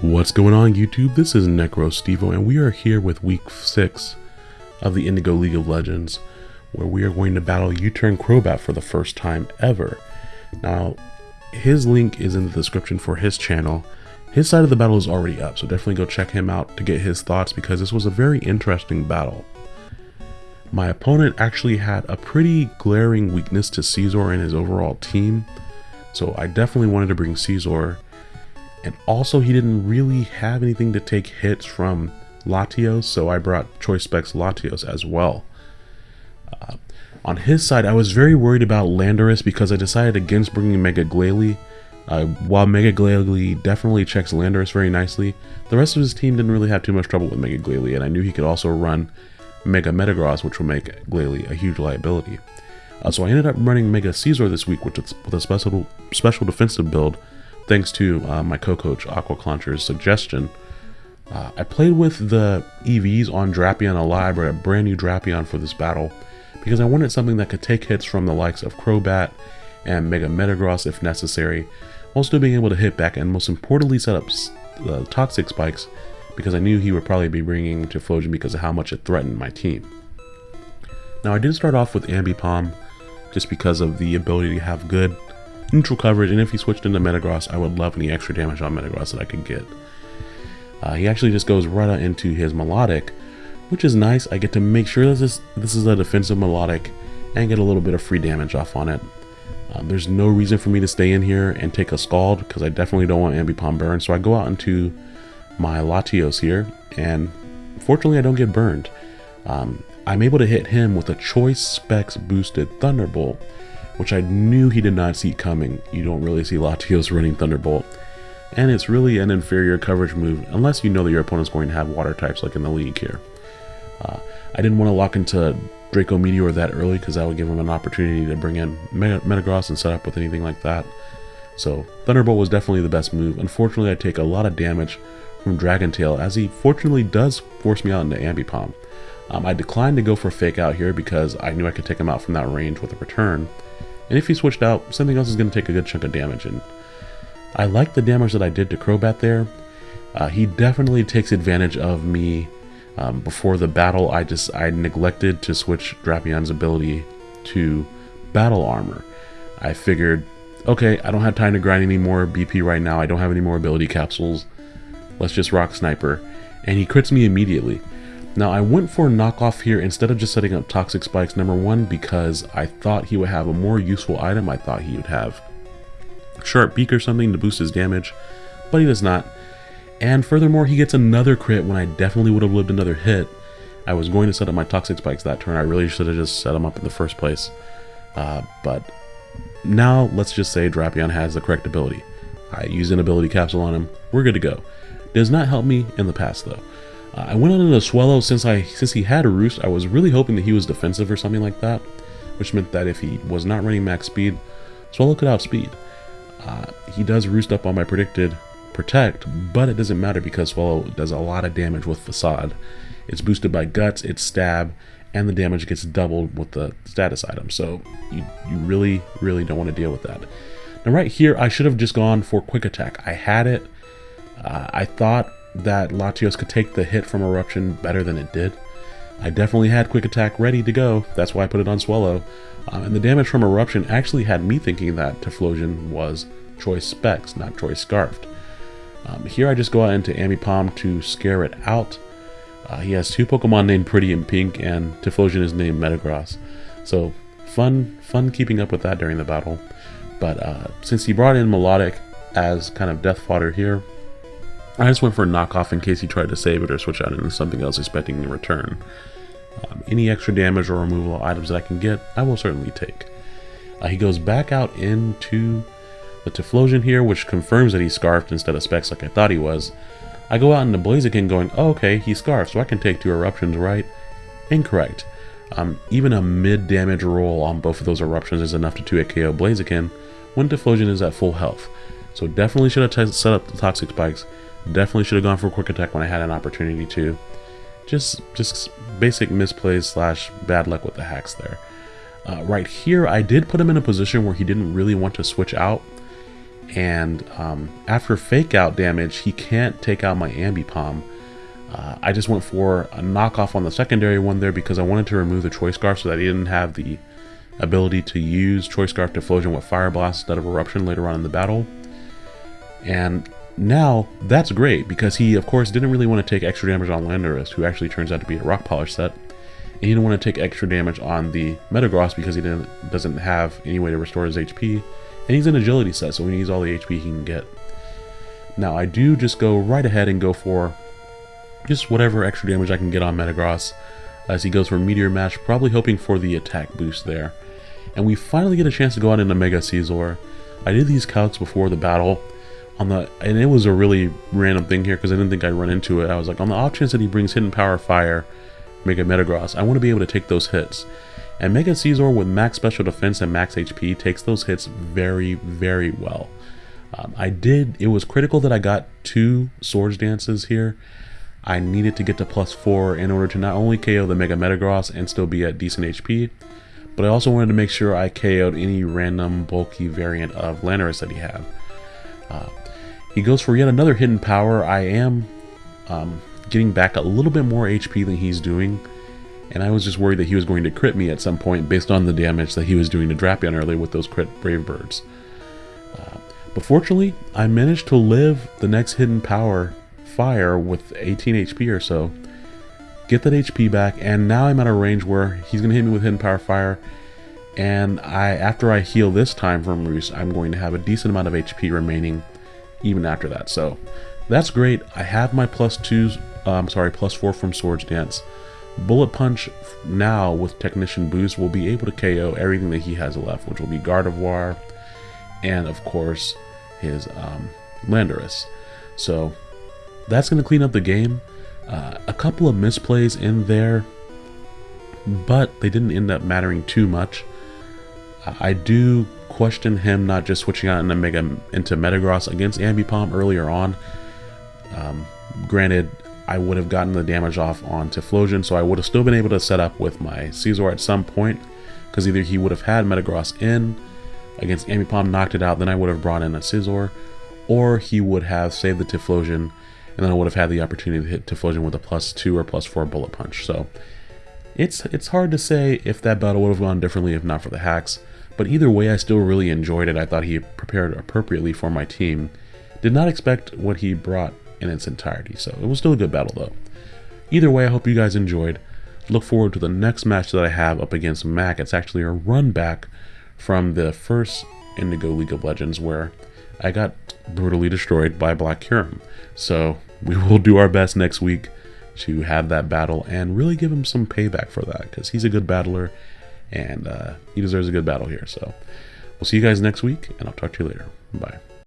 What's going on YouTube? This is Necro Stevo and we are here with week 6 of the Indigo League of Legends where we are going to battle U-Turn Crobat for the first time ever. Now, his link is in the description for his channel. His side of the battle is already up, so definitely go check him out to get his thoughts because this was a very interesting battle. My opponent actually had a pretty glaring weakness to Scizor and his overall team, so I definitely wanted to bring Scizor and also he didn't really have anything to take hits from Latios, so I brought Choice Specs Latios as well. Uh, on his side, I was very worried about Landorus because I decided against bringing Mega Glalie. Uh, while Mega Glalie definitely checks Landorus very nicely, the rest of his team didn't really have too much trouble with Mega Glalie, and I knew he could also run Mega Metagross, which will make Glalie a huge liability. Uh, so I ended up running Mega Scizor this week, which is with a special special defensive build thanks to uh, my co-coach Aquaclauncher's suggestion, uh, I played with the EVs on Drapion Alive, or a brand new Drapion for this battle, because I wanted something that could take hits from the likes of Crobat and Mega Metagross if necessary, while still being able to hit back and most importantly set up uh, Toxic Spikes, because I knew he would probably be bringing Typhlosion because of how much it threatened my team. Now I did start off with Ambipom, just because of the ability to have good neutral coverage, and if he switched into Metagross, I would love any extra damage on Metagross that I could get. Uh, he actually just goes right into his Milotic, which is nice. I get to make sure that this, this is a defensive Milotic and get a little bit of free damage off on it. Uh, there's no reason for me to stay in here and take a Scald because I definitely don't want Ambipom burn. So I go out into my Latios here and fortunately I don't get burned. Um, I'm able to hit him with a Choice Specs boosted Thunderbolt which I knew he did not see coming. You don't really see Latios running Thunderbolt. And it's really an inferior coverage move, unless you know that your opponent's going to have water types like in the league here. Uh, I didn't want to lock into Draco Meteor that early because that would give him an opportunity to bring in Metagross and set up with anything like that. So Thunderbolt was definitely the best move. Unfortunately, I take a lot of damage from Dragon Tail as he fortunately does force me out into Ambipom. Um, I declined to go for Fake Out here because I knew I could take him out from that range with a return. And if he switched out, something else is going to take a good chunk of damage. And I like the damage that I did to Crobat there. Uh, he definitely takes advantage of me. Um, before the battle, I just I neglected to switch Drapion's ability to Battle Armor. I figured, okay, I don't have time to grind any more BP right now. I don't have any more ability capsules. Let's just rock Sniper. And he crits me immediately. Now I went for a knockoff here instead of just setting up Toxic Spikes, number one, because I thought he would have a more useful item. I thought he would have Sharp Beak or something to boost his damage, but he does not. And furthermore, he gets another crit when I definitely would have lived another hit. I was going to set up my Toxic Spikes that turn. I really should have just set them up in the first place. Uh, but now, let's just say Drapion has the correct ability. I use an ability capsule on him. We're good to go. Does not help me in the past, though. I went on into Swellow since I since he had a Roost. I was really hoping that he was defensive or something like that, which meant that if he was not running max speed, Swellow could outspeed. Uh, he does Roost up on my predicted Protect, but it doesn't matter because Swellow does a lot of damage with Facade. It's boosted by Guts, it's Stab, and the damage gets doubled with the status item. So you, you really, really don't want to deal with that. Now right here, I should have just gone for Quick Attack. I had it. Uh, I thought that Latios could take the hit from Eruption better than it did. I definitely had Quick Attack ready to go, that's why I put it on Swellow. Um, and the damage from Eruption actually had me thinking that Typhlosion was Choice Specs, not Choice Scarfed. Um, here I just go out into Ambipom to scare it out. Uh, he has two Pokemon named Pretty and Pink, and Typhlosion is named Metagross. So fun, fun keeping up with that during the battle. But uh, since he brought in Milotic as kind of death fodder here, I just went for a knockoff in case he tried to save it or switch out into something else expecting a return. Um, any extra damage or removal of items that I can get, I will certainly take. Uh, he goes back out into the Typhlosion here, which confirms that he's Scarfed instead of Specs like I thought he was. I go out into Blaziken going, oh, okay, he's Scarfed, so I can take two Eruptions, right? Incorrect. Um, even a mid-damage roll on both of those Eruptions is enough to 2-hit KO Blaziken when Typhlosion is at full health. So definitely should have set up the Toxic Spikes Definitely should have gone for quick attack when I had an opportunity to. Just, just basic misplays slash bad luck with the hacks there. Uh, right here, I did put him in a position where he didn't really want to switch out. And um, after fake out damage, he can't take out my Ambipom. Uh, I just went for a knockoff on the secondary one there because I wanted to remove the Choice Scarf so that he didn't have the ability to use Choice Scarf to Typhlosion with Fire Blast instead of Eruption later on in the battle. And now, that's great, because he, of course, didn't really want to take extra damage on Landorus, who actually turns out to be a Rock Polish set. And he didn't want to take extra damage on the Metagross because he didn't, doesn't have any way to restore his HP. And he's an Agility set, so he needs all the HP he can get. Now, I do just go right ahead and go for just whatever extra damage I can get on Metagross as he goes for Meteor Mash, probably hoping for the attack boost there. And we finally get a chance to go out into Mega Scizor. I did these calcs before the battle, on the and it was a really random thing here because I didn't think I'd run into it. I was like, on the off chance that he brings Hidden Power Fire, Mega Metagross, I want to be able to take those hits. And Mega Scizor with max special defense and max HP takes those hits very, very well. Um, I did, it was critical that I got two Swords Dances here. I needed to get to plus four in order to not only KO the Mega Metagross and still be at decent HP, but I also wanted to make sure I KO'd any random bulky variant of Landorus that he had. Uh, he goes for yet another hidden power. I am um, getting back a little bit more HP than he's doing. And I was just worried that he was going to crit me at some point based on the damage that he was doing to Drapion earlier with those crit Brave Birds. Uh, but fortunately, I managed to live the next hidden power fire with 18 HP or so. Get that HP back, and now I'm at a range where he's going to hit me with hidden power fire. And I, after I heal this time from Roost, I'm going to have a decent amount of HP remaining even after that. So that's great. I have my plus two, uh, I'm sorry, plus four from Swords Dance. Bullet Punch now with Technician Boost will be able to KO everything that he has left, which will be Gardevoir and of course his um, Landorus. So that's going to clean up the game. Uh, a couple of misplays in there, but they didn't end up mattering too much. I do question him not just switching out into Mega into Metagross against Ambipom earlier on. Um, granted, I would have gotten the damage off on Typhlosion, so I would have still been able to set up with my Scizor at some point, because either he would have had Metagross in against Ambipom, knocked it out, then I would have brought in a Scizor, or he would have saved the Typhlosion, and then I would have had the opportunity to hit Typhlosion with a plus 2 or plus 4 Bullet Punch. So it's, it's hard to say if that battle would have gone differently if not for the hacks. But either way, I still really enjoyed it. I thought he prepared appropriately for my team. Did not expect what he brought in its entirety, so it was still a good battle though. Either way, I hope you guys enjoyed. Look forward to the next match that I have up against Mac. It's actually a run back from the first Indigo League of Legends where I got brutally destroyed by Black Kyurem. So we will do our best next week to have that battle and really give him some payback for that because he's a good battler and uh, he deserves a good battle here. So we'll see you guys next week, and I'll talk to you later. Bye.